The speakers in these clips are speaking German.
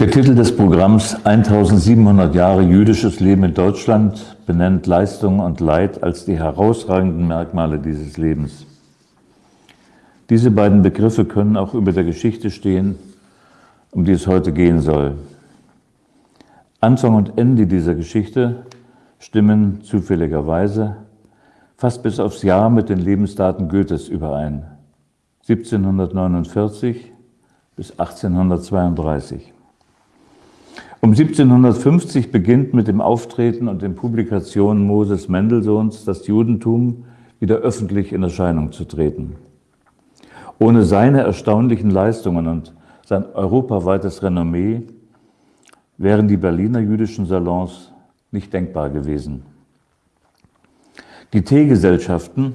Der Titel des Programms 1700 Jahre jüdisches Leben in Deutschland benennt Leistung und Leid als die herausragenden Merkmale dieses Lebens. Diese beiden Begriffe können auch über der Geschichte stehen, um die es heute gehen soll. Anfang und Ende dieser Geschichte stimmen zufälligerweise fast bis aufs Jahr mit den Lebensdaten Goethes überein. 1749 bis 1832. Um 1750 beginnt mit dem Auftreten und den Publikationen Moses Mendelssohns das Judentum wieder öffentlich in Erscheinung zu treten. Ohne seine erstaunlichen Leistungen und sein europaweites Renommee wären die Berliner jüdischen Salons nicht denkbar gewesen. Die Teegesellschaften,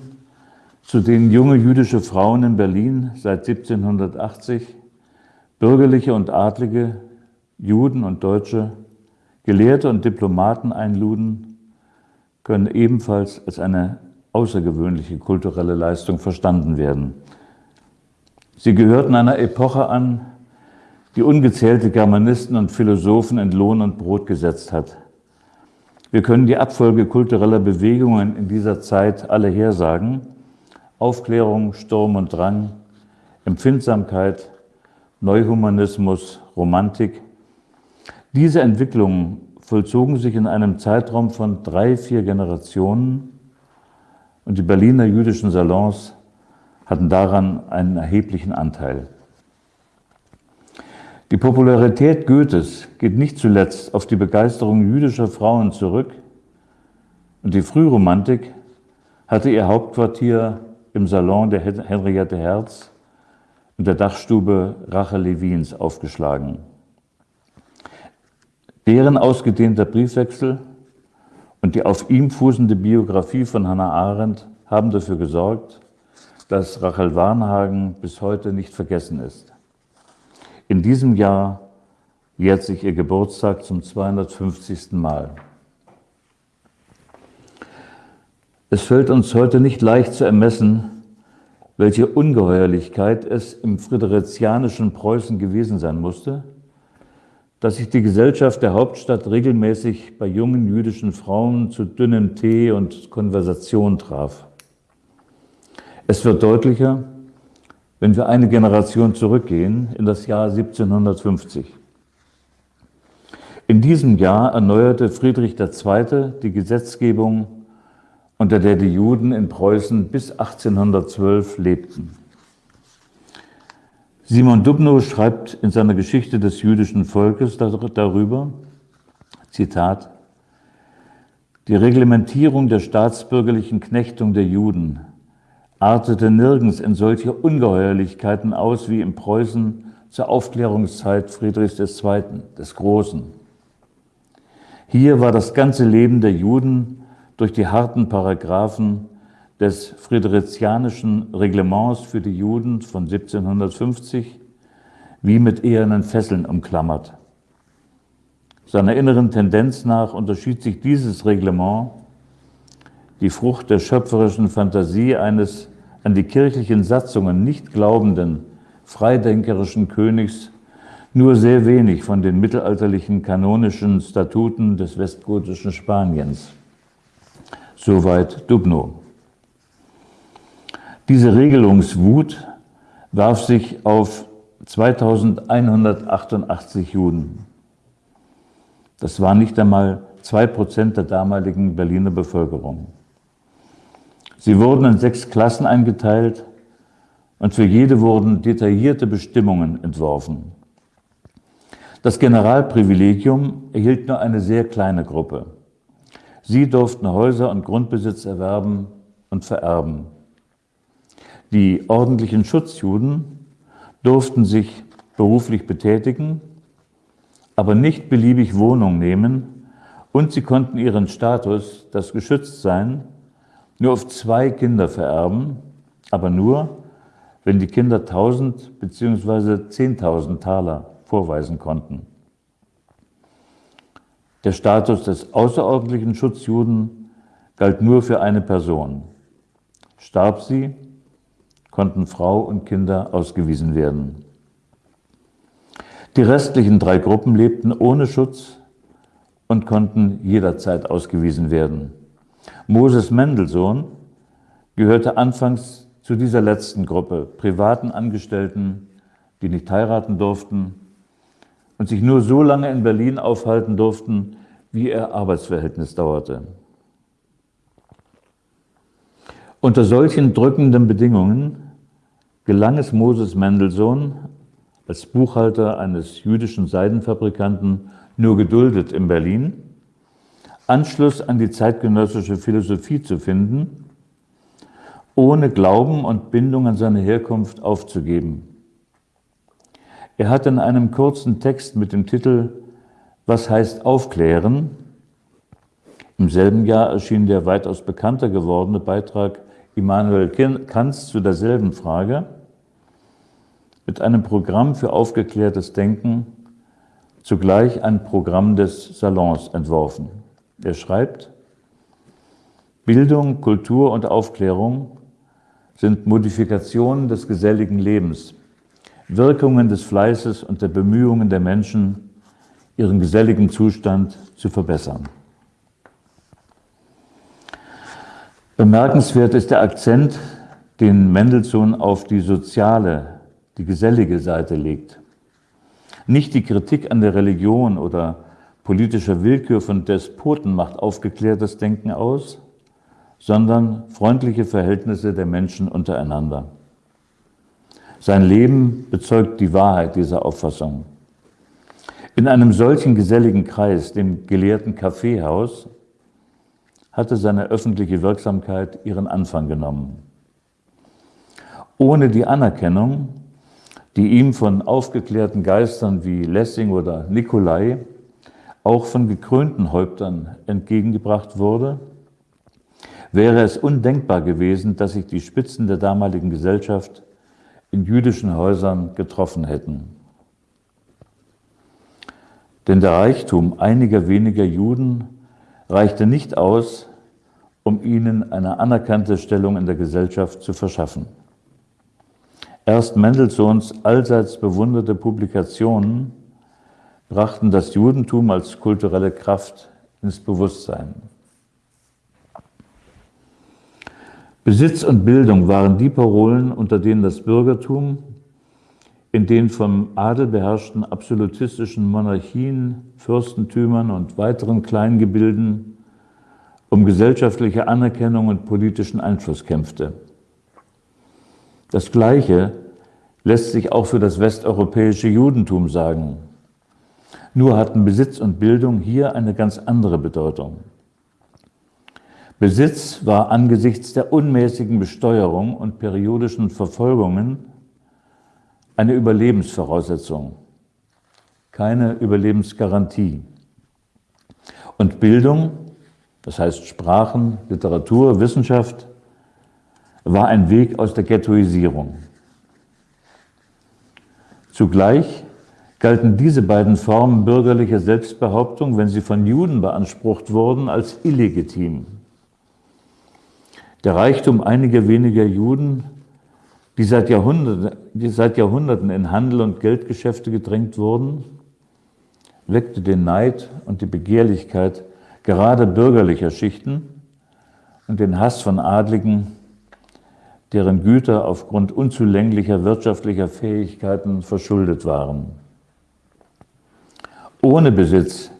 zu denen junge jüdische Frauen in Berlin seit 1780, bürgerliche und adlige Juden und Deutsche, Gelehrte und Diplomaten einluden, können ebenfalls als eine außergewöhnliche kulturelle Leistung verstanden werden. Sie gehörten einer Epoche an, die ungezählte Germanisten und Philosophen in Lohn und Brot gesetzt hat. Wir können die Abfolge kultureller Bewegungen in dieser Zeit alle hersagen. Aufklärung, Sturm und Drang, Empfindsamkeit, Neuhumanismus, Romantik, diese Entwicklungen vollzogen sich in einem Zeitraum von drei, vier Generationen und die Berliner jüdischen Salons hatten daran einen erheblichen Anteil. Die Popularität Goethes geht nicht zuletzt auf die Begeisterung jüdischer Frauen zurück und die Frühromantik hatte ihr Hauptquartier im Salon der Henriette Herz in der Dachstube Rachel Levins aufgeschlagen. Deren ausgedehnter Briefwechsel und die auf ihm fußende Biografie von Hannah Arendt haben dafür gesorgt, dass Rachel Warnhagen bis heute nicht vergessen ist. In diesem Jahr jährt sich ihr Geburtstag zum 250. Mal. Es fällt uns heute nicht leicht zu ermessen, welche Ungeheuerlichkeit es im fridericianischen Preußen gewesen sein musste, dass sich die Gesellschaft der Hauptstadt regelmäßig bei jungen jüdischen Frauen zu dünnem Tee und Konversation traf. Es wird deutlicher, wenn wir eine Generation zurückgehen in das Jahr 1750. In diesem Jahr erneuerte Friedrich II. die Gesetzgebung, unter der die Juden in Preußen bis 1812 lebten. Simon Dubnow schreibt in seiner Geschichte des jüdischen Volkes darüber, Zitat, die Reglementierung der staatsbürgerlichen Knechtung der Juden artete nirgends in solche Ungeheuerlichkeiten aus wie in Preußen zur Aufklärungszeit Friedrichs II., des Großen. Hier war das ganze Leben der Juden durch die harten Paragraphen des friederizianischen Reglements für die Juden von 1750 wie mit ehernen Fesseln umklammert. Seiner inneren Tendenz nach unterschied sich dieses Reglement, die Frucht der schöpferischen Fantasie eines an die kirchlichen Satzungen nicht glaubenden, freidenkerischen Königs, nur sehr wenig von den mittelalterlichen kanonischen Statuten des westgotischen Spaniens. Soweit Dubno. Diese Regelungswut warf sich auf 2188 Juden. Das waren nicht einmal zwei Prozent der damaligen Berliner Bevölkerung. Sie wurden in sechs Klassen eingeteilt und für jede wurden detaillierte Bestimmungen entworfen. Das Generalprivilegium erhielt nur eine sehr kleine Gruppe. Sie durften Häuser und Grundbesitz erwerben und vererben. Die ordentlichen Schutzjuden durften sich beruflich betätigen, aber nicht beliebig Wohnung nehmen und sie konnten ihren Status, das Geschütztsein, nur auf zwei Kinder vererben, aber nur, wenn die Kinder 1000 bzw. 10.000 Taler vorweisen konnten. Der Status des außerordentlichen Schutzjuden galt nur für eine Person. Starb sie, konnten Frau und Kinder ausgewiesen werden. Die restlichen drei Gruppen lebten ohne Schutz und konnten jederzeit ausgewiesen werden. Moses Mendelssohn gehörte anfangs zu dieser letzten Gruppe, privaten Angestellten, die nicht heiraten durften und sich nur so lange in Berlin aufhalten durften, wie ihr Arbeitsverhältnis dauerte. Unter solchen drückenden Bedingungen gelang es Moses Mendelssohn, als Buchhalter eines jüdischen Seidenfabrikanten nur geduldet in Berlin, Anschluss an die zeitgenössische Philosophie zu finden, ohne Glauben und Bindung an seine Herkunft aufzugeben. Er hat in einem kurzen Text mit dem Titel Was heißt aufklären? Im selben Jahr erschien der weitaus bekannter gewordene Beitrag Immanuel Kants zu derselben Frage mit einem Programm für aufgeklärtes Denken, zugleich ein Programm des Salons entworfen. Er schreibt, Bildung, Kultur und Aufklärung sind Modifikationen des geselligen Lebens, Wirkungen des Fleißes und der Bemühungen der Menschen, ihren geselligen Zustand zu verbessern. Bemerkenswert ist der Akzent, den Mendelssohn auf die soziale, die gesellige Seite legt. Nicht die Kritik an der Religion oder politischer Willkür von Despoten macht aufgeklärtes Denken aus, sondern freundliche Verhältnisse der Menschen untereinander. Sein Leben bezeugt die Wahrheit dieser Auffassung. In einem solchen geselligen Kreis, dem gelehrten Kaffeehaus, hatte seine öffentliche Wirksamkeit ihren Anfang genommen. Ohne die Anerkennung, die ihm von aufgeklärten Geistern wie Lessing oder Nikolai, auch von gekrönten Häuptern entgegengebracht wurde, wäre es undenkbar gewesen, dass sich die Spitzen der damaligen Gesellschaft in jüdischen Häusern getroffen hätten. Denn der Reichtum einiger weniger Juden reichte nicht aus, um ihnen eine anerkannte Stellung in der Gesellschaft zu verschaffen. Erst Mendelssohns allseits bewunderte Publikationen brachten das Judentum als kulturelle Kraft ins Bewusstsein. Besitz und Bildung waren die Parolen, unter denen das Bürgertum in den vom Adel beherrschten absolutistischen Monarchien, Fürstentümern und weiteren Kleingebilden um gesellschaftliche Anerkennung und politischen Einfluss kämpfte. Das Gleiche lässt sich auch für das westeuropäische Judentum sagen. Nur hatten Besitz und Bildung hier eine ganz andere Bedeutung. Besitz war angesichts der unmäßigen Besteuerung und periodischen Verfolgungen eine Überlebensvoraussetzung, keine Überlebensgarantie. Und Bildung das heißt Sprachen, Literatur, Wissenschaft, war ein Weg aus der Ghettoisierung. Zugleich galten diese beiden Formen bürgerlicher Selbstbehauptung, wenn sie von Juden beansprucht wurden, als illegitim. Der Reichtum einiger weniger Juden, die seit Jahrhunderten, die seit Jahrhunderten in Handel und Geldgeschäfte gedrängt wurden, weckte den Neid und die Begehrlichkeit gerade bürgerlicher Schichten und den Hass von Adligen, deren Güter aufgrund unzulänglicher wirtschaftlicher Fähigkeiten verschuldet waren. Ohne Besitz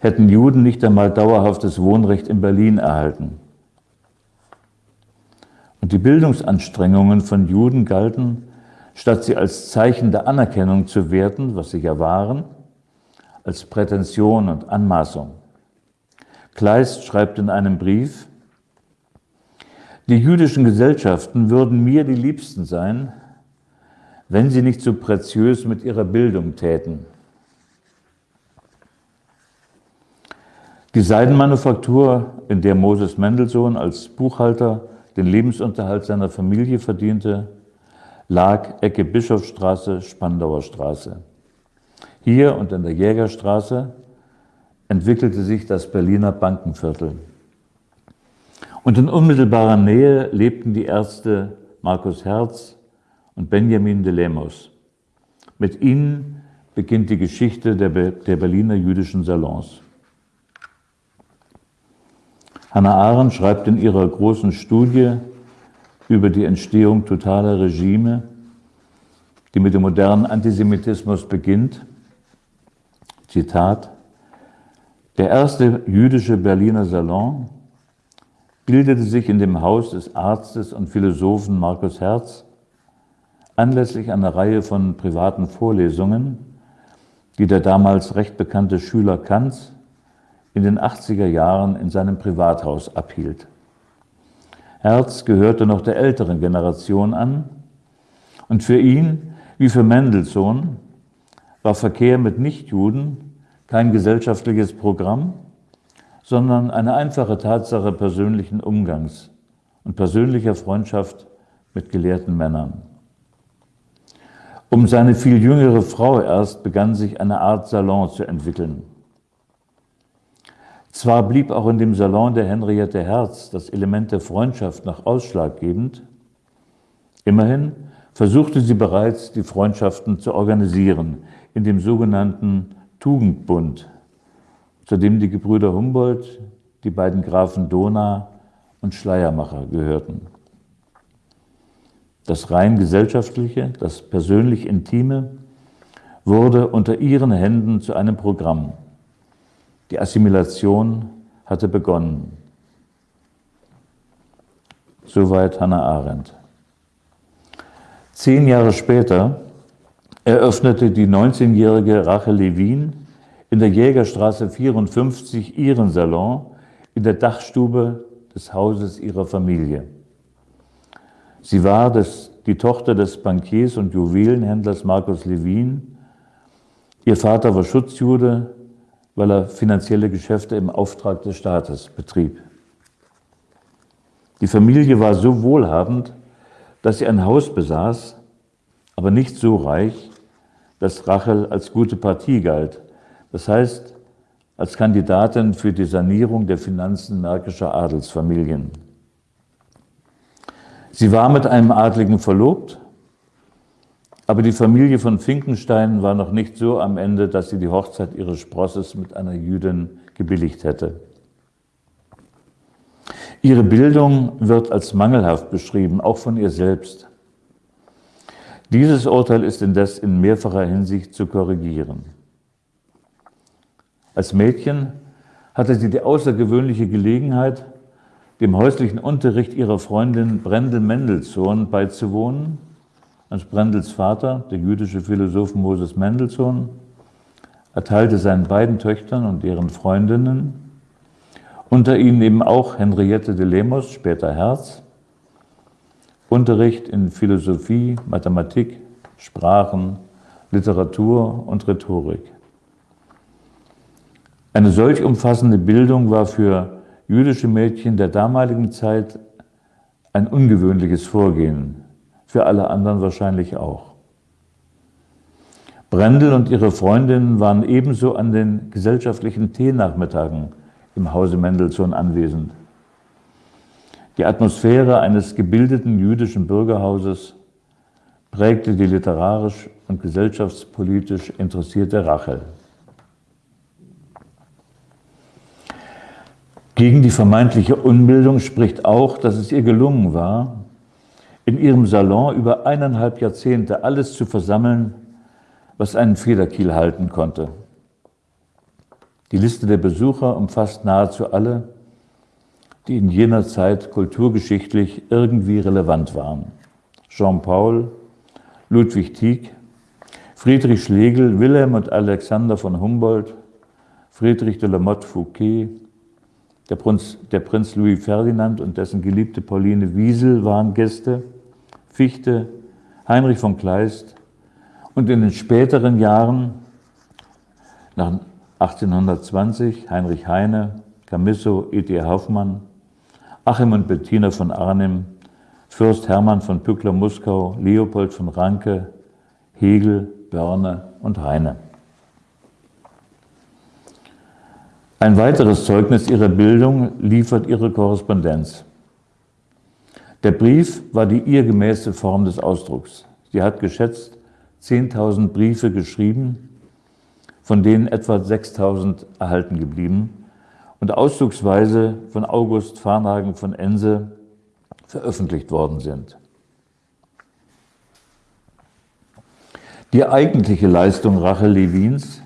hätten Juden nicht einmal dauerhaftes Wohnrecht in Berlin erhalten. Und die Bildungsanstrengungen von Juden galten, statt sie als Zeichen der Anerkennung zu werten, was sie ja waren, als Prätension und Anmaßung. Kleist schreibt in einem Brief, die jüdischen Gesellschaften würden mir die liebsten sein, wenn sie nicht so preziös mit ihrer Bildung täten. Die Seidenmanufaktur, in der Moses Mendelssohn als Buchhalter den Lebensunterhalt seiner Familie verdiente, lag Ecke Bischofstraße, Spandauer Straße. Hier und in der Jägerstraße entwickelte sich das Berliner Bankenviertel. Und in unmittelbarer Nähe lebten die Ärzte Markus Herz und Benjamin de Lemos. Mit ihnen beginnt die Geschichte der, der Berliner jüdischen Salons. Hannah Arendt schreibt in ihrer großen Studie über die Entstehung totaler Regime, die mit dem modernen Antisemitismus beginnt, Zitat, der erste jüdische Berliner Salon bildete sich in dem Haus des Arztes und Philosophen Markus Herz anlässlich einer Reihe von privaten Vorlesungen, die der damals recht bekannte Schüler Kants in den 80er Jahren in seinem Privathaus abhielt. Herz gehörte noch der älteren Generation an und für ihn, wie für Mendelssohn, war Verkehr mit Nichtjuden kein gesellschaftliches Programm, sondern eine einfache Tatsache persönlichen Umgangs und persönlicher Freundschaft mit gelehrten Männern. Um seine viel jüngere Frau erst begann sich eine Art Salon zu entwickeln. Zwar blieb auch in dem Salon der Henriette Herz das Element der Freundschaft noch ausschlaggebend, immerhin versuchte sie bereits, die Freundschaften zu organisieren in dem sogenannten Tugendbund, zu dem die Gebrüder Humboldt, die beiden Grafen Dona und Schleiermacher gehörten. Das rein gesellschaftliche, das persönlich Intime wurde unter ihren Händen zu einem Programm. Die Assimilation hatte begonnen. Soweit Hannah Arendt. Zehn Jahre später eröffnete die 19-jährige Rachel Levin in der Jägerstraße 54 ihren Salon in der Dachstube des Hauses ihrer Familie. Sie war das, die Tochter des Bankiers und Juwelenhändlers Markus Levin. Ihr Vater war Schutzjude, weil er finanzielle Geschäfte im Auftrag des Staates betrieb. Die Familie war so wohlhabend, dass sie ein Haus besaß, aber nicht so reich, dass Rachel als gute Partie galt. Das heißt, als Kandidatin für die Sanierung der Finanzen märkischer Adelsfamilien. Sie war mit einem Adligen verlobt, aber die Familie von Finkenstein war noch nicht so am Ende, dass sie die Hochzeit ihres Sprosses mit einer Jüdin gebilligt hätte. Ihre Bildung wird als mangelhaft beschrieben, auch von ihr selbst. Dieses Urteil ist indes in mehrfacher Hinsicht zu korrigieren. Als Mädchen hatte sie die außergewöhnliche Gelegenheit, dem häuslichen Unterricht ihrer Freundin Brendel Mendelssohn beizuwohnen. Als Brendels Vater, der jüdische Philosoph Moses Mendelssohn, erteilte seinen beiden Töchtern und deren Freundinnen, unter ihnen eben auch Henriette de Lemos, später Herz, Unterricht in Philosophie, Mathematik, Sprachen, Literatur und Rhetorik. Eine solch umfassende Bildung war für jüdische Mädchen der damaligen Zeit ein ungewöhnliches Vorgehen, für alle anderen wahrscheinlich auch. Brendel und ihre Freundinnen waren ebenso an den gesellschaftlichen Teenachmittagen im Hause Mendelssohn anwesend. Die Atmosphäre eines gebildeten jüdischen Bürgerhauses prägte die literarisch und gesellschaftspolitisch interessierte Rachel. Gegen die vermeintliche Unbildung spricht auch, dass es ihr gelungen war, in ihrem Salon über eineinhalb Jahrzehnte alles zu versammeln, was einen Federkiel halten konnte. Die Liste der Besucher umfasst nahezu alle, die in jener Zeit kulturgeschichtlich irgendwie relevant waren. Jean-Paul, Ludwig Tieck, Friedrich Schlegel, Wilhelm und Alexander von Humboldt, Friedrich de la Motte Fouquet, der Prinz, der Prinz Louis Ferdinand und dessen geliebte Pauline Wiesel waren Gäste, Fichte, Heinrich von Kleist und in den späteren Jahren, nach 1820, Heinrich Heine, Camisso, E.T. Hoffmann, Achim und Bettina von Arnim, Fürst Hermann von Pückler-Muskau, Leopold von Ranke, Hegel, Börne und Heine. Ein weiteres Zeugnis ihrer Bildung liefert ihre Korrespondenz. Der Brief war die ihr gemäße Form des Ausdrucks. Sie hat geschätzt 10.000 Briefe geschrieben, von denen etwa 6000 erhalten geblieben und auszugsweise von August Farnhagen von Ense veröffentlicht worden sind. Die eigentliche Leistung Rachel Levins,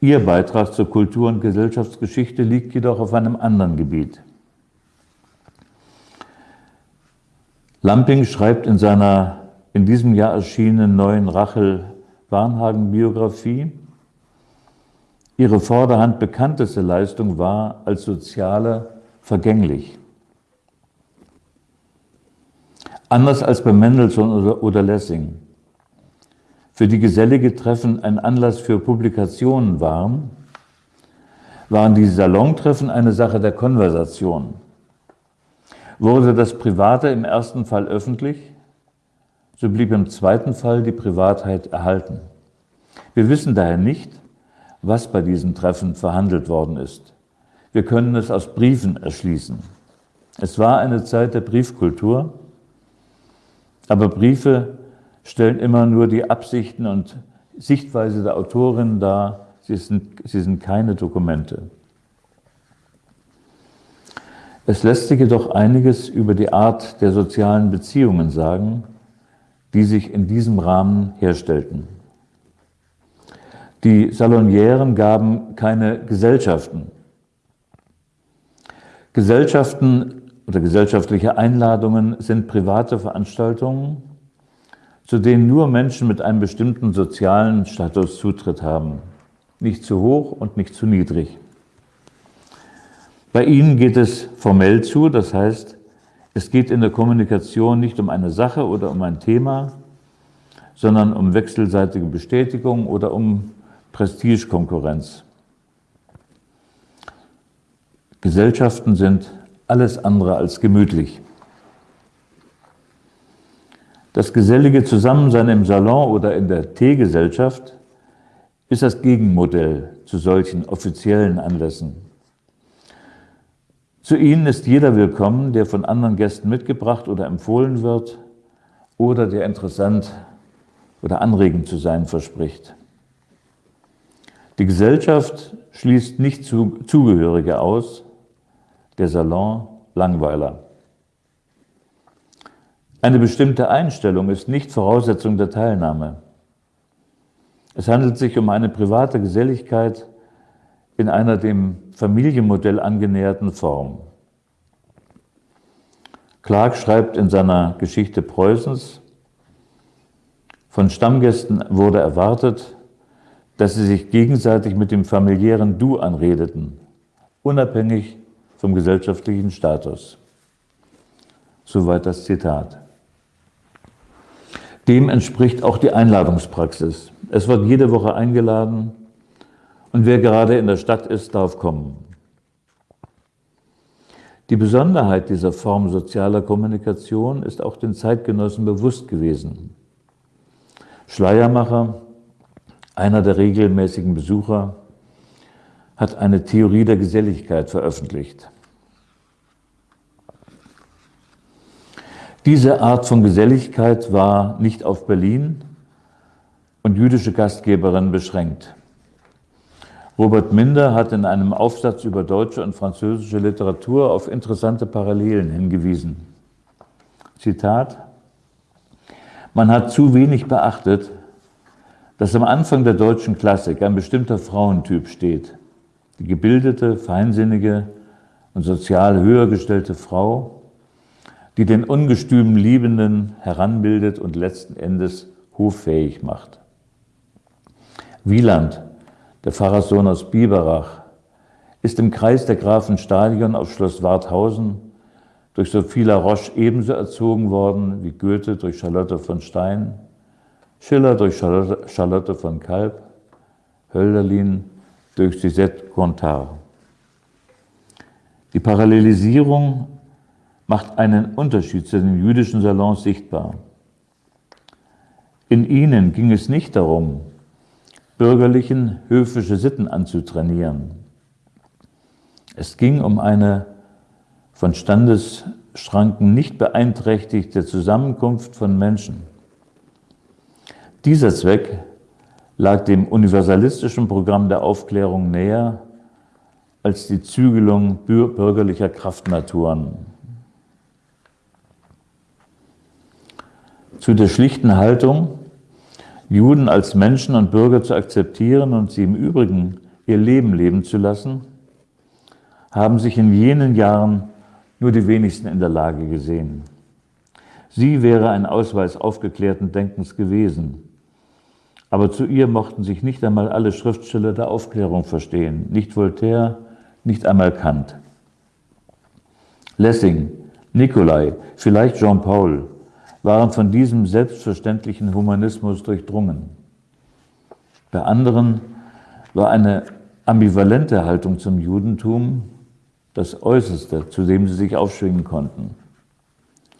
ihr Beitrag zur Kultur- und Gesellschaftsgeschichte liegt jedoch auf einem anderen Gebiet. Lamping schreibt in seiner in diesem Jahr erschienenen neuen Rachel Warnhagen-Biografie, ihre vorderhand bekannteste Leistung war als Soziale vergänglich. Anders als bei Mendelssohn oder Lessing, für die gesellige Treffen ein Anlass für Publikationen waren, waren die Salontreffen eine Sache der Konversation. Wurde das Private im ersten Fall öffentlich, so blieb im zweiten Fall die Privatheit erhalten. Wir wissen daher nicht, was bei diesen Treffen verhandelt worden ist. Wir können es aus Briefen erschließen. Es war eine Zeit der Briefkultur, aber Briefe stellen immer nur die Absichten und Sichtweise der Autorin dar. Sie sind, sie sind keine Dokumente. Es lässt sich jedoch einiges über die Art der sozialen Beziehungen sagen, die sich in diesem Rahmen herstellten. Die Salonieren gaben keine Gesellschaften. Gesellschaften oder gesellschaftliche Einladungen sind private Veranstaltungen, zu denen nur Menschen mit einem bestimmten sozialen Status Zutritt haben. Nicht zu hoch und nicht zu niedrig. Bei ihnen geht es formell zu, das heißt, es geht in der Kommunikation nicht um eine Sache oder um ein Thema, sondern um wechselseitige Bestätigung oder um Prestigekonkurrenz. Gesellschaften sind alles andere als gemütlich. Das gesellige Zusammensein im Salon oder in der Teegesellschaft ist das Gegenmodell zu solchen offiziellen Anlässen. Zu ihnen ist jeder willkommen, der von anderen Gästen mitgebracht oder empfohlen wird oder der interessant oder anregend zu sein verspricht. Die Gesellschaft schließt nicht Zugehörige aus, der Salon Langweiler. Eine bestimmte Einstellung ist nicht Voraussetzung der Teilnahme. Es handelt sich um eine private Geselligkeit, in einer dem Familienmodell angenäherten Form. Clark schreibt in seiner Geschichte Preußens, von Stammgästen wurde erwartet, dass sie sich gegenseitig mit dem familiären Du anredeten, unabhängig vom gesellschaftlichen Status. Soweit das Zitat. Dem entspricht auch die Einladungspraxis. Es wird jede Woche eingeladen, und wer gerade in der Stadt ist, darf kommen. Die Besonderheit dieser Form sozialer Kommunikation ist auch den Zeitgenossen bewusst gewesen. Schleiermacher, einer der regelmäßigen Besucher, hat eine Theorie der Geselligkeit veröffentlicht. Diese Art von Geselligkeit war nicht auf Berlin und jüdische Gastgeberinnen beschränkt. Robert Minder hat in einem Aufsatz über deutsche und französische Literatur auf interessante Parallelen hingewiesen. Zitat, man hat zu wenig beachtet, dass am Anfang der deutschen Klassik ein bestimmter Frauentyp steht. Die gebildete, feinsinnige und sozial höher gestellte Frau, die den ungestümen Liebenden heranbildet und letzten Endes hoffähig macht. Wieland der Pfarrerssohn aus Biberach, ist im Kreis der Grafen Stadion auf Schloss Warthausen durch Sophie La Roche ebenso erzogen worden wie Goethe durch Charlotte von Stein, Schiller durch Charlotte, von Kalb, Hölderlin durch Suzette Gontard. Die Parallelisierung macht einen Unterschied zu den jüdischen Salons sichtbar. In ihnen ging es nicht darum, bürgerlichen, höfische Sitten anzutrainieren. Es ging um eine von Standesschranken nicht beeinträchtigte Zusammenkunft von Menschen. Dieser Zweck lag dem universalistischen Programm der Aufklärung näher als die Zügelung bürgerlicher Kraftnaturen. Zu der schlichten Haltung, Juden als Menschen und Bürger zu akzeptieren und sie im Übrigen ihr Leben leben zu lassen, haben sich in jenen Jahren nur die wenigsten in der Lage gesehen. Sie wäre ein Ausweis aufgeklärten Denkens gewesen. Aber zu ihr mochten sich nicht einmal alle Schriftsteller der Aufklärung verstehen, nicht Voltaire, nicht einmal Kant. Lessing, Nikolai, vielleicht Jean-Paul waren von diesem selbstverständlichen Humanismus durchdrungen. Bei anderen war eine ambivalente Haltung zum Judentum das Äußerste, zu dem sie sich aufschwingen konnten.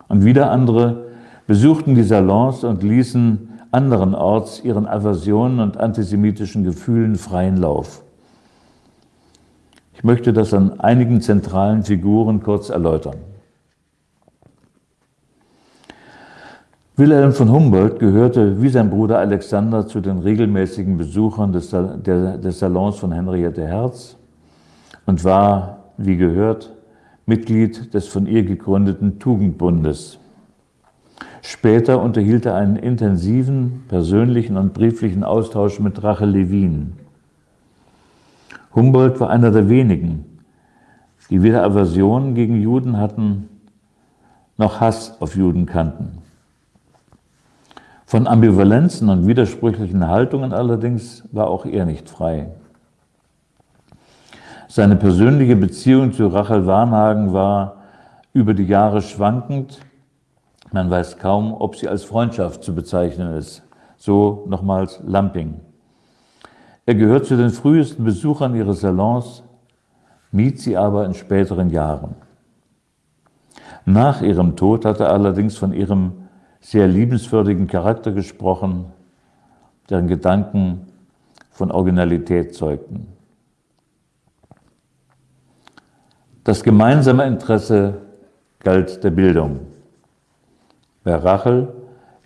Und wieder andere besuchten die Salons und ließen anderenorts ihren Aversionen und antisemitischen Gefühlen freien Lauf. Ich möchte das an einigen zentralen Figuren kurz erläutern. Wilhelm von Humboldt gehörte wie sein Bruder Alexander zu den regelmäßigen Besuchern des, der, des Salons von Henriette Herz und war, wie gehört, Mitglied des von ihr gegründeten Tugendbundes. Später unterhielt er einen intensiven persönlichen und brieflichen Austausch mit Rachel Levin. Humboldt war einer der wenigen, die weder Aversion gegen Juden hatten, noch Hass auf Juden kannten. Von Ambivalenzen und widersprüchlichen Haltungen allerdings war auch er nicht frei. Seine persönliche Beziehung zu Rachel Warnhagen war über die Jahre schwankend. Man weiß kaum, ob sie als Freundschaft zu bezeichnen ist. So nochmals Lamping. Er gehört zu den frühesten Besuchern ihres Salons, mied sie aber in späteren Jahren. Nach ihrem Tod hat er allerdings von ihrem sehr liebenswürdigen Charakter gesprochen, deren Gedanken von Originalität zeugten. Das gemeinsame Interesse galt der Bildung. Bei Rachel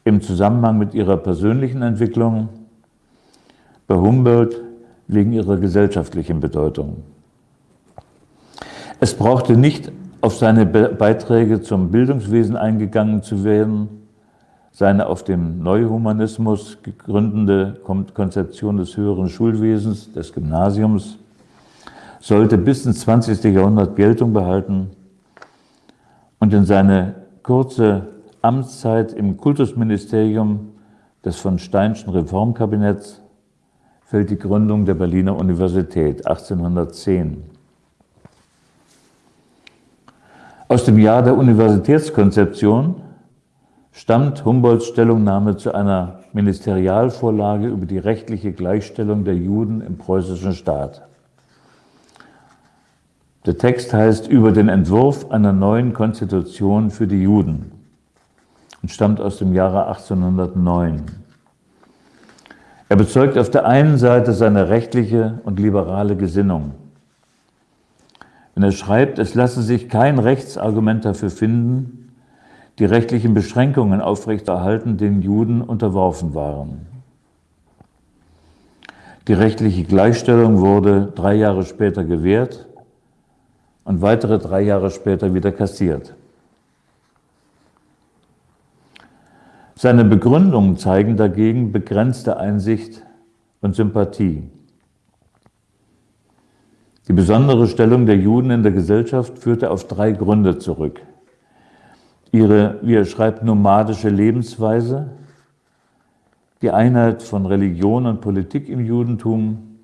im Zusammenhang mit ihrer persönlichen Entwicklung, bei Humboldt wegen ihrer gesellschaftlichen Bedeutung. Es brauchte nicht auf seine Beiträge zum Bildungswesen eingegangen zu werden, seine auf dem Neuhumanismus gegründete Konzeption des höheren Schulwesens, des Gymnasiums, sollte bis ins 20. Jahrhundert Geltung behalten und in seine kurze Amtszeit im Kultusministerium des von Steinschen Reformkabinetts fällt die Gründung der Berliner Universität 1810. Aus dem Jahr der Universitätskonzeption stammt Humboldts Stellungnahme zu einer Ministerialvorlage über die rechtliche Gleichstellung der Juden im preußischen Staat. Der Text heißt über den Entwurf einer neuen Konstitution für die Juden und stammt aus dem Jahre 1809. Er bezeugt auf der einen Seite seine rechtliche und liberale Gesinnung. Wenn er schreibt, es lasse sich kein Rechtsargument dafür finden, die rechtlichen Beschränkungen aufrechterhalten, denen Juden unterworfen waren. Die rechtliche Gleichstellung wurde drei Jahre später gewährt und weitere drei Jahre später wieder kassiert. Seine Begründungen zeigen dagegen begrenzte Einsicht und Sympathie. Die besondere Stellung der Juden in der Gesellschaft führte auf drei Gründe zurück. Ihre, wie er schreibt, nomadische Lebensweise, die Einheit von Religion und Politik im Judentum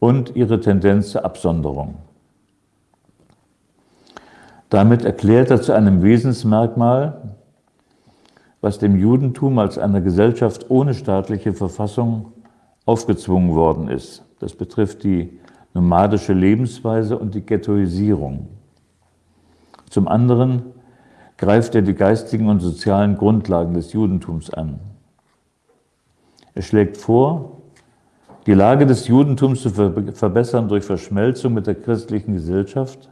und ihre Tendenz zur Absonderung. Damit erklärt er zu einem Wesensmerkmal, was dem Judentum als einer Gesellschaft ohne staatliche Verfassung aufgezwungen worden ist. Das betrifft die nomadische Lebensweise und die Ghettoisierung. Zum anderen greift er die geistigen und sozialen Grundlagen des Judentums an. Er schlägt vor, die Lage des Judentums zu verbessern durch Verschmelzung mit der christlichen Gesellschaft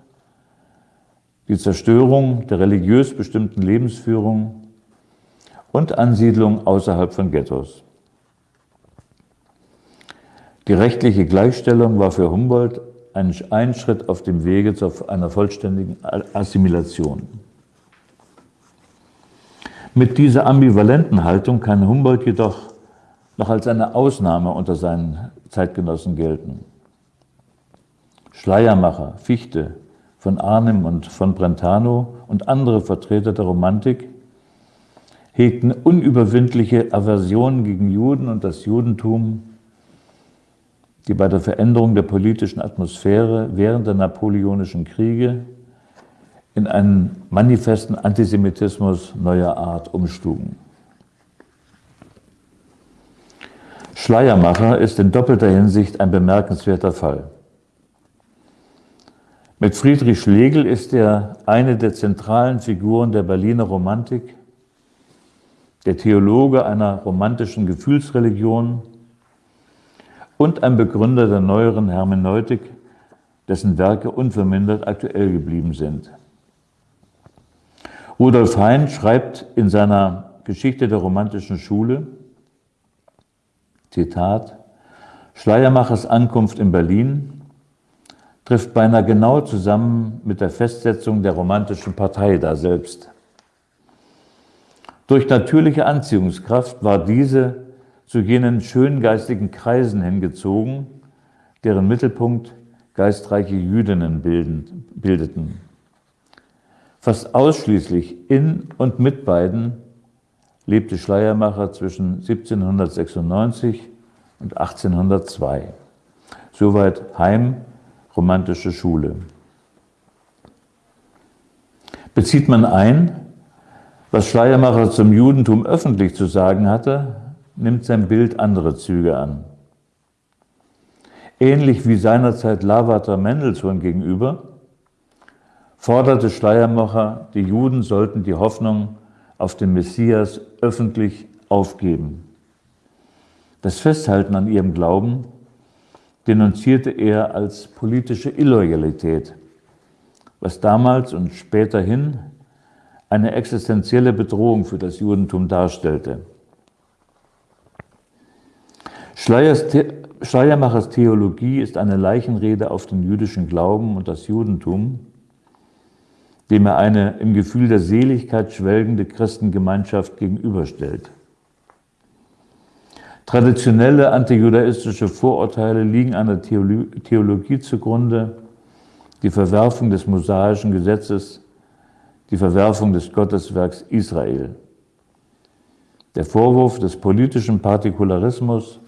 die Zerstörung der religiös bestimmten Lebensführung und Ansiedlung außerhalb von Ghettos. Die rechtliche Gleichstellung war für Humboldt ein Schritt auf dem Wege zu einer vollständigen Assimilation. Mit dieser ambivalenten Haltung kann Humboldt jedoch noch als eine Ausnahme unter seinen Zeitgenossen gelten. Schleiermacher, Fichte, von Arnim und von Brentano und andere Vertreter der Romantik hegten unüberwindliche Aversionen gegen Juden und das Judentum, die bei der Veränderung der politischen Atmosphäre während der napoleonischen Kriege in einen manifesten Antisemitismus neuer Art umschlugen. Schleiermacher ist in doppelter Hinsicht ein bemerkenswerter Fall. Mit Friedrich Schlegel ist er eine der zentralen Figuren der Berliner Romantik, der Theologe einer romantischen Gefühlsreligion und ein Begründer der neueren Hermeneutik, dessen Werke unvermindert aktuell geblieben sind. Rudolf Hein schreibt in seiner Geschichte der romantischen Schule, Zitat, Schleiermachers Ankunft in Berlin trifft beinahe genau zusammen mit der Festsetzung der romantischen Partei daselbst. Durch natürliche Anziehungskraft war diese zu jenen schöngeistigen Kreisen hingezogen, deren Mittelpunkt geistreiche Jüdinnen bildeten. Fast ausschließlich in und mit beiden lebte Schleiermacher zwischen 1796 und 1802. Soweit Heim, romantische Schule. Bezieht man ein, was Schleiermacher zum Judentum öffentlich zu sagen hatte, nimmt sein Bild andere Züge an. Ähnlich wie seinerzeit Lavater Mendelssohn gegenüber, forderte Schleiermacher, die Juden sollten die Hoffnung auf den Messias öffentlich aufgeben. Das Festhalten an ihrem Glauben denunzierte er als politische Illoyalität, was damals und späterhin eine existenzielle Bedrohung für das Judentum darstellte. Schleiermachers Theologie ist eine Leichenrede auf den jüdischen Glauben und das Judentum, dem er eine im Gefühl der Seligkeit schwelgende Christengemeinschaft gegenüberstellt. Traditionelle antijudaistische Vorurteile liegen einer Theologie zugrunde, die Verwerfung des mosaischen Gesetzes, die Verwerfung des Gotteswerks Israel. Der Vorwurf des politischen Partikularismus,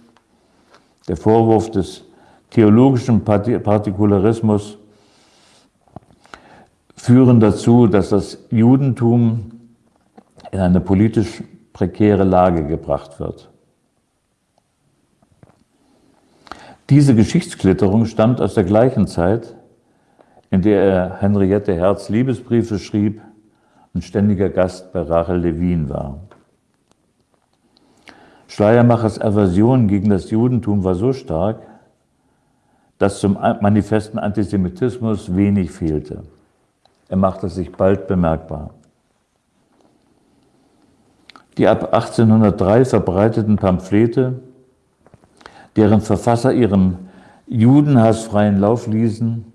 der Vorwurf des theologischen Partikularismus führen dazu, dass das Judentum in eine politisch prekäre Lage gebracht wird. Diese Geschichtsklitterung stammt aus der gleichen Zeit, in der er Henriette Herz Liebesbriefe schrieb und ständiger Gast bei Rachel Levin war. Schleiermachers Aversion gegen das Judentum war so stark, dass zum manifesten Antisemitismus wenig fehlte. Er machte sich bald bemerkbar. Die ab 1803 verbreiteten Pamphlete, deren Verfasser ihrem Judenhass freien Lauf ließen,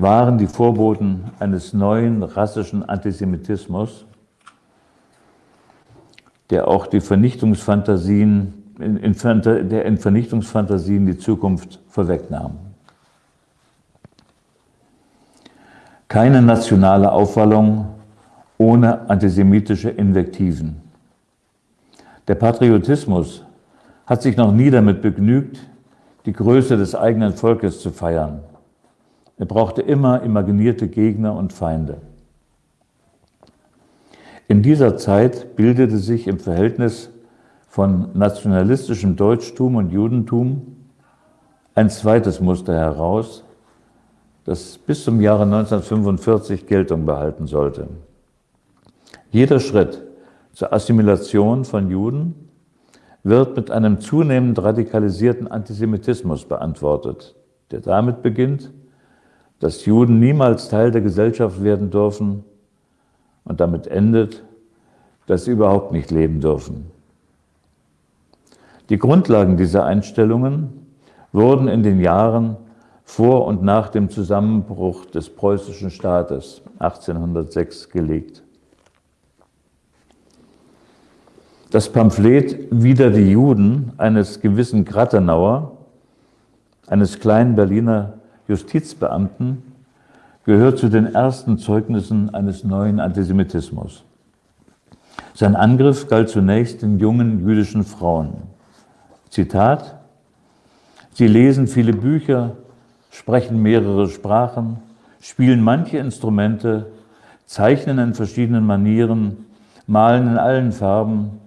waren die Vorboten eines neuen rassischen Antisemitismus, der auch die Vernichtungsfantasien, in, in, der in Vernichtungsfantasien die Zukunft vorwegnahm. Keine nationale Aufwallung ohne antisemitische Invektiven. Der Patriotismus hat sich noch nie damit begnügt, die Größe des eigenen Volkes zu feiern. Er brauchte immer imaginierte Gegner und Feinde. In dieser Zeit bildete sich im Verhältnis von nationalistischem Deutschtum und Judentum ein zweites Muster heraus, das bis zum Jahre 1945 Geltung behalten sollte. Jeder Schritt zur Assimilation von Juden wird mit einem zunehmend radikalisierten Antisemitismus beantwortet, der damit beginnt, dass Juden niemals Teil der Gesellschaft werden dürfen und damit endet, dass sie überhaupt nicht leben dürfen. Die Grundlagen dieser Einstellungen wurden in den Jahren vor und nach dem Zusammenbruch des preußischen Staates 1806 gelegt. Das Pamphlet Wider die Juden eines gewissen Grattenauer, eines kleinen Berliner Justizbeamten, gehört zu den ersten Zeugnissen eines neuen Antisemitismus. Sein Angriff galt zunächst den jungen jüdischen Frauen. Zitat, Sie lesen viele Bücher, sprechen mehrere Sprachen, spielen manche Instrumente, zeichnen in verschiedenen Manieren, malen in allen Farben,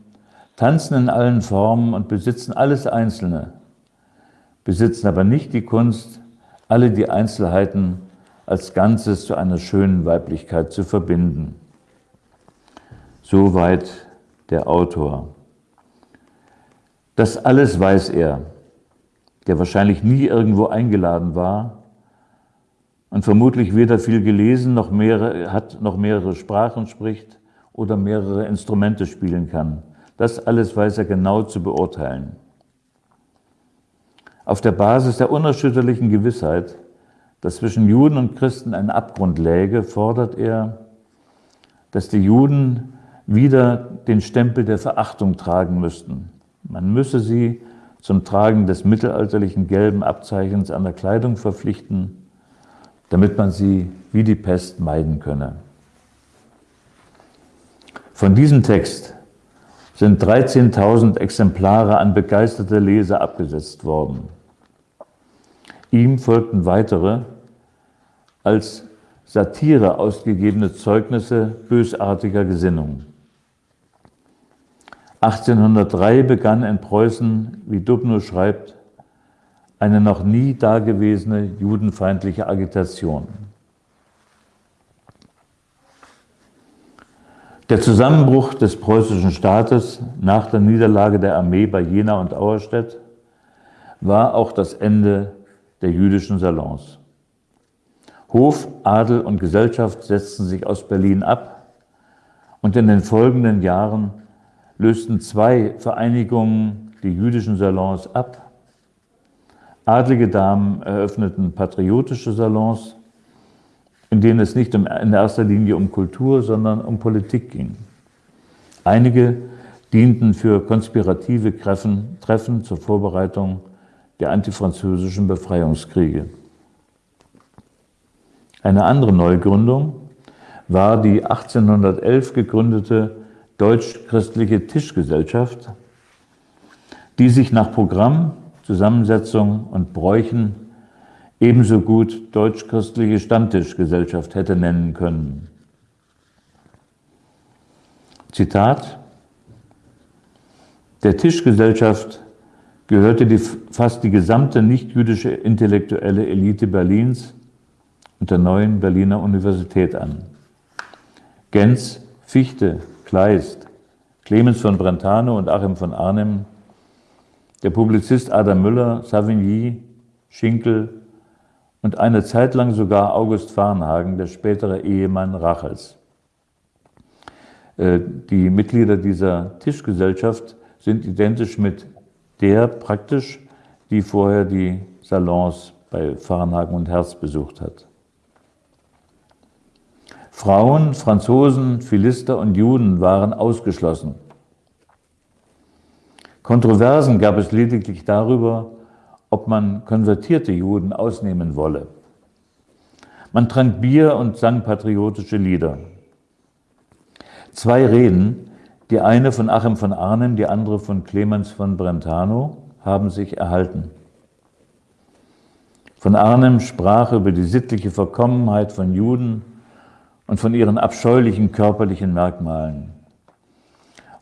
tanzen in allen Formen und besitzen alles Einzelne, besitzen aber nicht die Kunst, alle die Einzelheiten als Ganzes zu einer schönen Weiblichkeit zu verbinden. Soweit der Autor. Das alles weiß er, der wahrscheinlich nie irgendwo eingeladen war und vermutlich weder viel gelesen noch mehrere, hat, noch mehrere Sprachen spricht oder mehrere Instrumente spielen kann. Das alles weiß er genau zu beurteilen. Auf der Basis der unerschütterlichen Gewissheit, dass zwischen Juden und Christen ein Abgrund läge, fordert er, dass die Juden wieder den Stempel der Verachtung tragen müssten. Man müsse sie zum Tragen des mittelalterlichen gelben Abzeichens an der Kleidung verpflichten, damit man sie wie die Pest meiden könne. Von diesem Text sind 13.000 Exemplare an begeisterte Leser abgesetzt worden. Ihm folgten weitere, als Satire ausgegebene Zeugnisse bösartiger Gesinnung. 1803 begann in Preußen, wie Dubno schreibt, eine noch nie dagewesene judenfeindliche Agitation. Der Zusammenbruch des preußischen Staates nach der Niederlage der Armee bei Jena und Auerstedt war auch das Ende der jüdischen Salons. Hof, Adel und Gesellschaft setzten sich aus Berlin ab und in den folgenden Jahren lösten zwei Vereinigungen die jüdischen Salons ab. Adlige Damen eröffneten patriotische Salons, in denen es nicht in erster Linie um Kultur, sondern um Politik ging. Einige dienten für konspirative Treffen zur Vorbereitung der antifranzösischen Befreiungskriege. Eine andere Neugründung war die 1811 gegründete Deutsch-Christliche Tischgesellschaft, die sich nach Programm, Zusammensetzung und Bräuchen ebenso gut Deutsch-Christliche Stammtischgesellschaft hätte nennen können. Zitat Der Tischgesellschaft gehörte die, fast die gesamte nichtjüdische intellektuelle Elite Berlins und der neuen Berliner Universität an. Gens, Fichte, Kleist, Clemens von Brentano und Achim von Arnim, der Publizist Adam Müller, Savigny, Schinkel und eine Zeit lang sogar August Farnhagen, der spätere Ehemann Rachels. Äh, die Mitglieder dieser Tischgesellschaft sind identisch mit der praktisch, die vorher die Salons bei Farnhagen und Herz besucht hat. Frauen, Franzosen, Philister und Juden waren ausgeschlossen. Kontroversen gab es lediglich darüber, ob man konvertierte Juden ausnehmen wolle. Man trank Bier und sang patriotische Lieder. Zwei Reden, die eine von Achim von Arnim, die andere von Clemens von Brentano, haben sich erhalten. Von Arnim sprach über die sittliche Verkommenheit von Juden und von ihren abscheulichen körperlichen Merkmalen.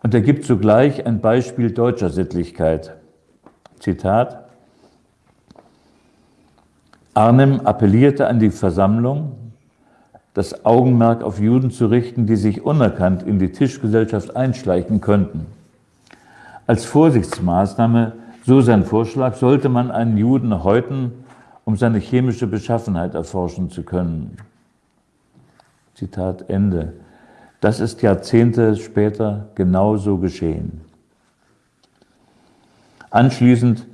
Und er gibt zugleich ein Beispiel deutscher Sittlichkeit. Zitat. Arnim appellierte an die Versammlung, das Augenmerk auf Juden zu richten, die sich unerkannt in die Tischgesellschaft einschleichen könnten. Als Vorsichtsmaßnahme, so sein Vorschlag, sollte man einen Juden häuten, um seine chemische Beschaffenheit erforschen zu können. Zitat Ende. Das ist Jahrzehnte später genauso geschehen. Anschließend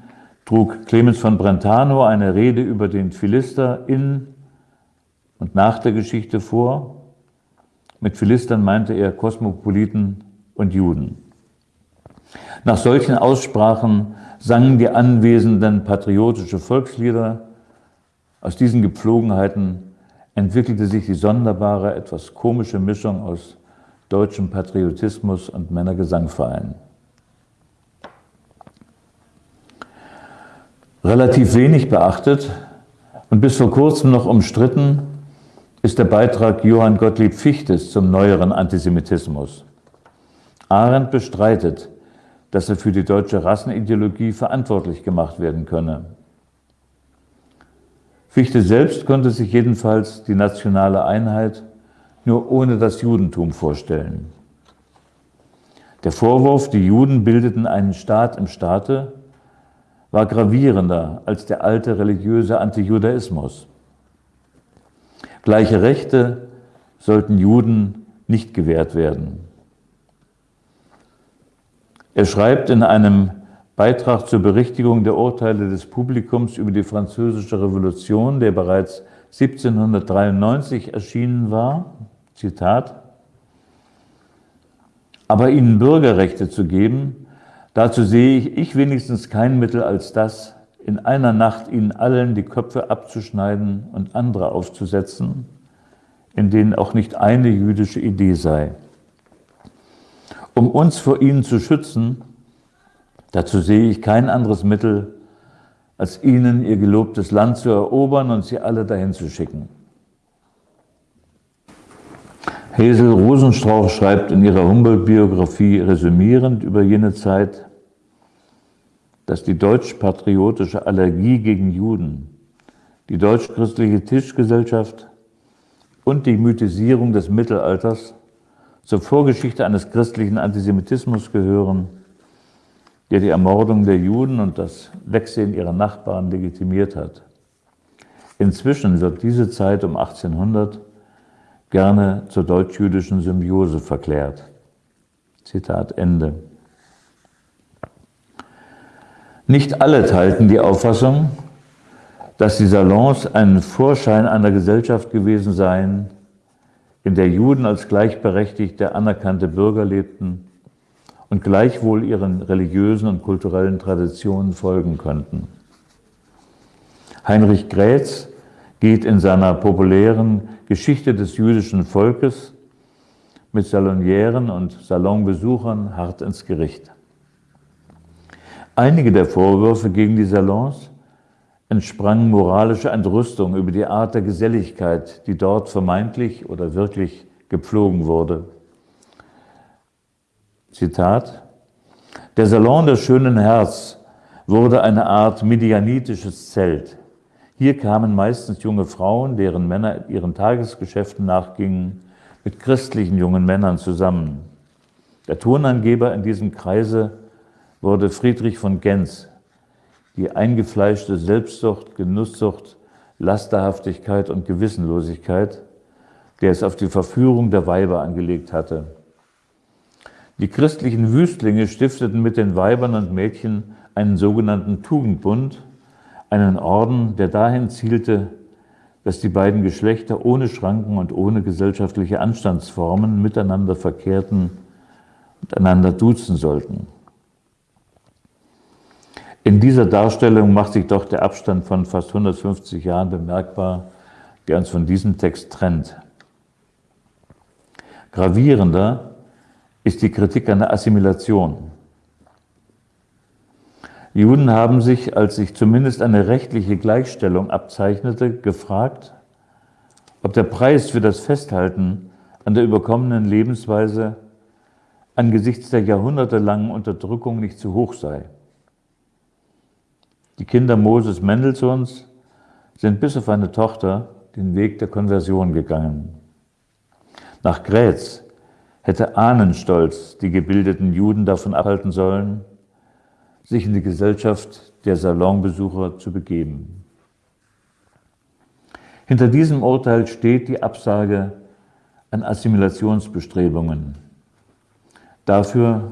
trug Clemens von Brentano eine Rede über den Philister in und nach der Geschichte vor. Mit Philistern meinte er Kosmopoliten und Juden. Nach solchen Aussprachen sangen die Anwesenden patriotische Volkslieder. Aus diesen Gepflogenheiten entwickelte sich die sonderbare, etwas komische Mischung aus deutschem Patriotismus und Männergesangverein. Relativ wenig beachtet und bis vor kurzem noch umstritten ist der Beitrag Johann Gottlieb Fichtes zum neueren Antisemitismus. Arendt bestreitet, dass er für die deutsche Rassenideologie verantwortlich gemacht werden könne. Fichte selbst konnte sich jedenfalls die nationale Einheit nur ohne das Judentum vorstellen. Der Vorwurf, die Juden bildeten einen Staat im Staate, war gravierender als der alte religiöse Antijudaismus. Gleiche Rechte sollten Juden nicht gewährt werden. Er schreibt in einem Beitrag zur Berichtigung der Urteile des Publikums über die Französische Revolution, der bereits 1793 erschienen war, Zitat, aber ihnen Bürgerrechte zu geben, dazu sehe ich, ich wenigstens kein Mittel als das, in einer Nacht ihnen allen die Köpfe abzuschneiden und andere aufzusetzen, in denen auch nicht eine jüdische Idee sei um uns vor ihnen zu schützen, dazu sehe ich kein anderes Mittel, als ihnen ihr gelobtes Land zu erobern und sie alle dahin zu schicken. Hazel Rosenstrauch schreibt in ihrer Humboldt-Biografie resümierend über jene Zeit, dass die deutsch-patriotische Allergie gegen Juden, die deutsch-christliche Tischgesellschaft und die Mythisierung des Mittelalters zur Vorgeschichte eines christlichen Antisemitismus gehören, der die Ermordung der Juden und das Wegsehen ihrer Nachbarn legitimiert hat. Inzwischen wird diese Zeit um 1800 gerne zur deutsch-jüdischen Symbiose verklärt. Zitat Ende. Nicht alle teilten die Auffassung, dass die Salons ein Vorschein einer Gesellschaft gewesen seien, in der Juden als gleichberechtigte, anerkannte Bürger lebten und gleichwohl ihren religiösen und kulturellen Traditionen folgen könnten. Heinrich Grätz geht in seiner populären Geschichte des jüdischen Volkes mit Salonieren und Salonbesuchern hart ins Gericht. Einige der Vorwürfe gegen die Salons entsprang moralische Entrüstung über die Art der Geselligkeit, die dort vermeintlich oder wirklich gepflogen wurde. Zitat, der Salon des schönen Herz wurde eine Art medianitisches Zelt. Hier kamen meistens junge Frauen, deren Männer ihren Tagesgeschäften nachgingen, mit christlichen jungen Männern zusammen. Der Tonangeber in diesem Kreise wurde Friedrich von Genz, die eingefleischte Selbstsucht, Genusssucht, Lasterhaftigkeit und Gewissenlosigkeit, der es auf die Verführung der Weiber angelegt hatte. Die christlichen Wüstlinge stifteten mit den Weibern und Mädchen einen sogenannten Tugendbund, einen Orden, der dahin zielte, dass die beiden Geschlechter ohne Schranken und ohne gesellschaftliche Anstandsformen miteinander verkehrten und einander duzen sollten. In dieser Darstellung macht sich doch der Abstand von fast 150 Jahren bemerkbar, der uns von diesem Text trennt. Gravierender ist die Kritik an der Assimilation. Juden haben sich, als sich zumindest eine rechtliche Gleichstellung abzeichnete, gefragt, ob der Preis für das Festhalten an der überkommenen Lebensweise angesichts der jahrhundertelangen Unterdrückung nicht zu hoch sei. Die Kinder Moses Mendelssohns sind bis auf eine Tochter den Weg der Konversion gegangen. Nach Grätz hätte Ahnenstolz die gebildeten Juden davon abhalten sollen, sich in die Gesellschaft der Salonbesucher zu begeben. Hinter diesem Urteil steht die Absage an Assimilationsbestrebungen. Dafür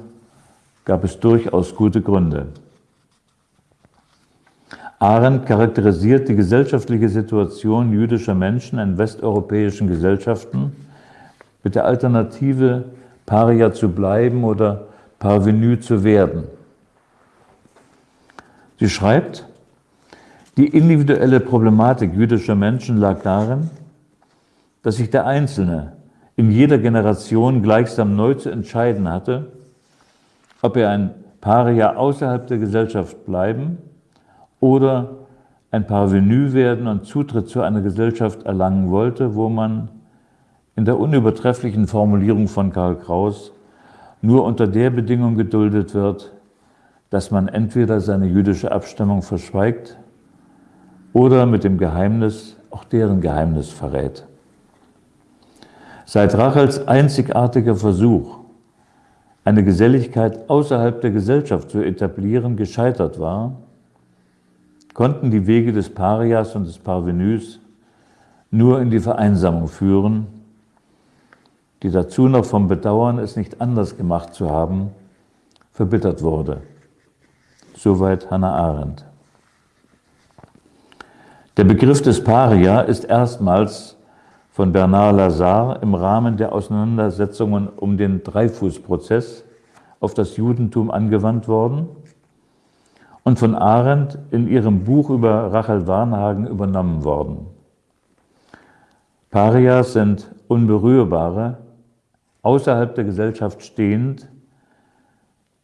gab es durchaus gute Gründe. Arendt charakterisiert die gesellschaftliche Situation jüdischer Menschen in westeuropäischen Gesellschaften mit der Alternative, Paria zu bleiben oder Parvenu zu werden. Sie schreibt, die individuelle Problematik jüdischer Menschen lag darin, dass sich der Einzelne in jeder Generation gleichsam neu zu entscheiden hatte, ob er ein Paria außerhalb der Gesellschaft bleiben oder ein Parvenu werden und Zutritt zu einer Gesellschaft erlangen wollte, wo man in der unübertrefflichen Formulierung von Karl Kraus nur unter der Bedingung geduldet wird, dass man entweder seine jüdische Abstammung verschweigt oder mit dem Geheimnis auch deren Geheimnis verrät. Seit Rachels einzigartiger Versuch, eine Geselligkeit außerhalb der Gesellschaft zu etablieren, gescheitert war, konnten die Wege des Parias und des Parvenus nur in die Vereinsamung führen, die dazu noch vom Bedauern, es nicht anders gemacht zu haben, verbittert wurde. Soweit Hannah Arendt. Der Begriff des Paria ist erstmals von Bernard Lazare im Rahmen der Auseinandersetzungen um den Dreifußprozess auf das Judentum angewandt worden und von Arendt in ihrem Buch über Rachel Warnhagen übernommen worden. Parias sind Unberührbare, außerhalb der Gesellschaft stehend,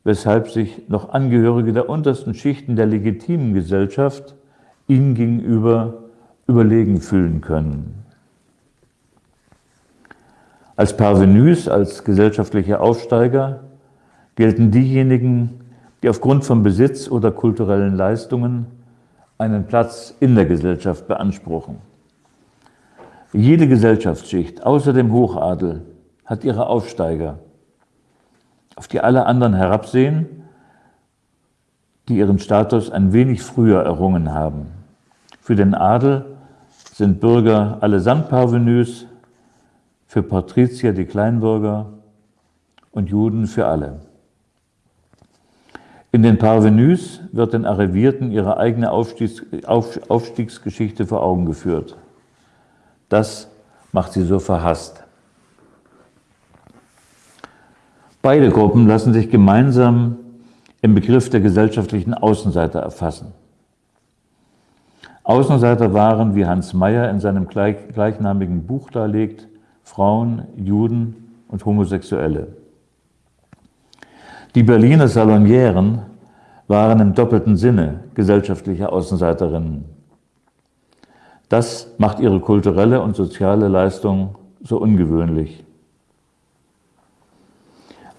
weshalb sich noch Angehörige der untersten Schichten der legitimen Gesellschaft ihm gegenüber überlegen fühlen können. Als Parvenus, als gesellschaftliche Aufsteiger gelten diejenigen, die aufgrund von Besitz oder kulturellen Leistungen einen Platz in der Gesellschaft beanspruchen. Jede Gesellschaftsschicht, außer dem Hochadel, hat ihre Aufsteiger, auf die alle anderen herabsehen, die ihren Status ein wenig früher errungen haben. Für den Adel sind Bürger allesamt Parvenus, für Patrizier die Kleinbürger und Juden für alle. In den Parvenus wird den Arrivierten ihre eigene Aufstiegs Aufstiegsgeschichte vor Augen geführt. Das macht sie so verhasst. Beide Gruppen lassen sich gemeinsam im Begriff der gesellschaftlichen Außenseiter erfassen. Außenseiter waren, wie Hans Mayer in seinem gleichnamigen Buch darlegt, Frauen, Juden und Homosexuelle. Die Berliner Salonieren waren im doppelten Sinne gesellschaftliche Außenseiterinnen. Das macht ihre kulturelle und soziale Leistung so ungewöhnlich.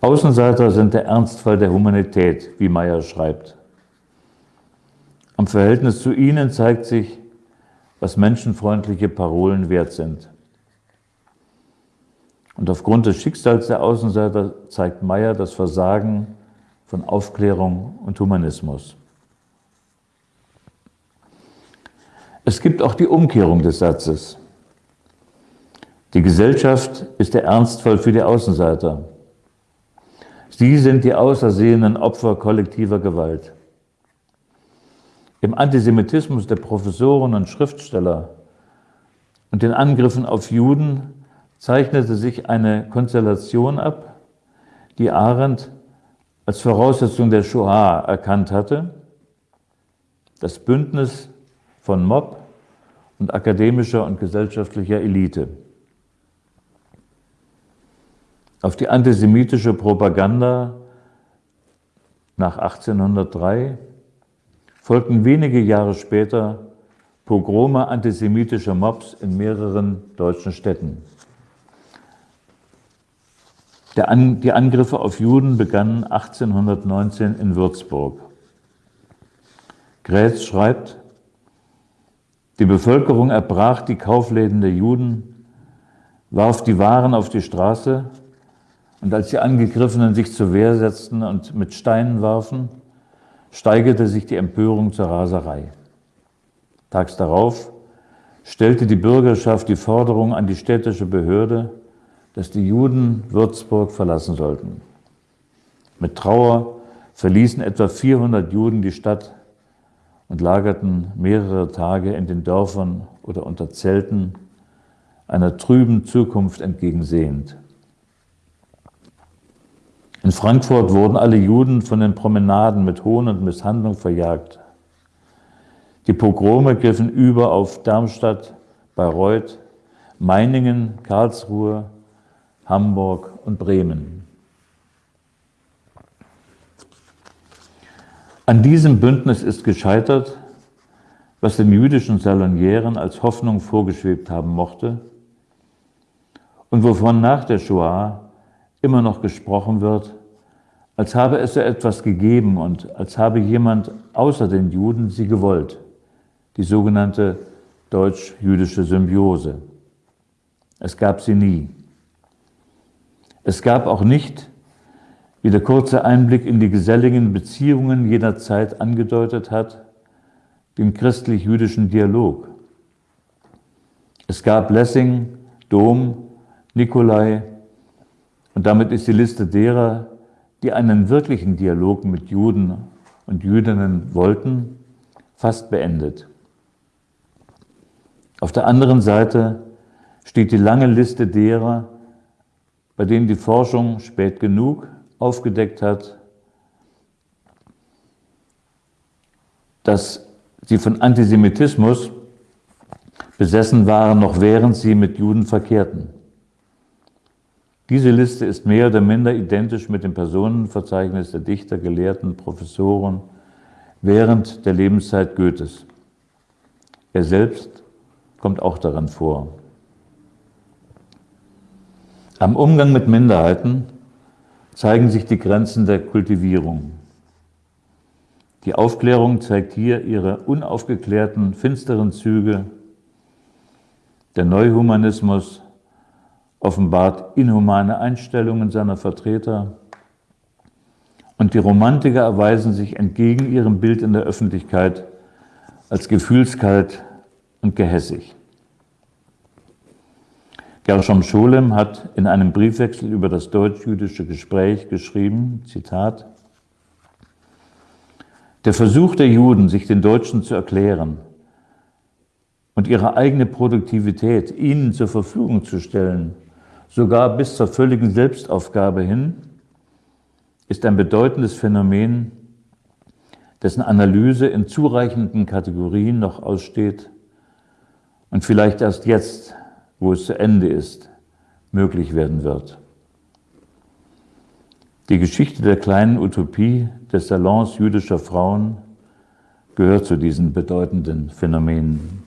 Außenseiter sind der Ernstfall der Humanität, wie Meyer schreibt. Am Verhältnis zu ihnen zeigt sich, was menschenfreundliche Parolen wert sind. Und aufgrund des Schicksals der Außenseiter zeigt Meyer das Versagen von Aufklärung und Humanismus. Es gibt auch die Umkehrung des Satzes. Die Gesellschaft ist der Ernstfall für die Außenseiter. Sie sind die außersehenen Opfer kollektiver Gewalt. Im Antisemitismus der Professoren und Schriftsteller und den Angriffen auf Juden zeichnete sich eine Konstellation ab, die Arendt als Voraussetzung der Shoah erkannt hatte, das Bündnis von Mob und akademischer und gesellschaftlicher Elite. Auf die antisemitische Propaganda nach 1803 folgten wenige Jahre später Pogrome antisemitischer Mobs in mehreren deutschen Städten. An, die Angriffe auf Juden begannen 1819 in Würzburg. Grätz schreibt, die Bevölkerung erbrach die Kaufläden der Juden, warf die Waren auf die Straße und als die Angegriffenen sich zur Wehr setzten und mit Steinen warfen, steigerte sich die Empörung zur Raserei. Tags darauf stellte die Bürgerschaft die Forderung an die städtische Behörde, dass die Juden Würzburg verlassen sollten. Mit Trauer verließen etwa 400 Juden die Stadt und lagerten mehrere Tage in den Dörfern oder unter Zelten, einer trüben Zukunft entgegensehend. In Frankfurt wurden alle Juden von den Promenaden mit Hohn und Misshandlung verjagt. Die Pogrome griffen über auf Darmstadt, Bayreuth, Meiningen, Karlsruhe, Hamburg und Bremen. An diesem Bündnis ist gescheitert, was den jüdischen Salonieren als Hoffnung vorgeschwebt haben mochte und wovon nach der Shoah immer noch gesprochen wird, als habe es so etwas gegeben und als habe jemand außer den Juden sie gewollt, die sogenannte deutsch-jüdische Symbiose. Es gab sie nie. Es gab auch nicht, wie der kurze Einblick in die geselligen Beziehungen jener Zeit angedeutet hat, den christlich-jüdischen Dialog. Es gab Lessing, Dom, Nikolai und damit ist die Liste derer, die einen wirklichen Dialog mit Juden und Jüdinnen wollten, fast beendet. Auf der anderen Seite steht die lange Liste derer, bei denen die Forschung spät genug aufgedeckt hat, dass sie von Antisemitismus besessen waren, noch während sie mit Juden verkehrten. Diese Liste ist mehr oder minder identisch mit dem Personenverzeichnis der Dichter, Gelehrten, Professoren während der Lebenszeit Goethes. Er selbst kommt auch daran vor. Am Umgang mit Minderheiten zeigen sich die Grenzen der Kultivierung. Die Aufklärung zeigt hier ihre unaufgeklärten, finsteren Züge. Der Neuhumanismus offenbart inhumane Einstellungen seiner Vertreter und die Romantiker erweisen sich entgegen ihrem Bild in der Öffentlichkeit als gefühlskalt und gehässig. Gershom Scholem hat in einem Briefwechsel über das deutsch-jüdische Gespräch geschrieben, Zitat, der Versuch der Juden, sich den Deutschen zu erklären und ihre eigene Produktivität ihnen zur Verfügung zu stellen, sogar bis zur völligen Selbstaufgabe hin, ist ein bedeutendes Phänomen, dessen Analyse in zureichenden Kategorien noch aussteht und vielleicht erst jetzt, wo es zu Ende ist, möglich werden wird. Die Geschichte der kleinen Utopie des Salons jüdischer Frauen gehört zu diesen bedeutenden Phänomenen.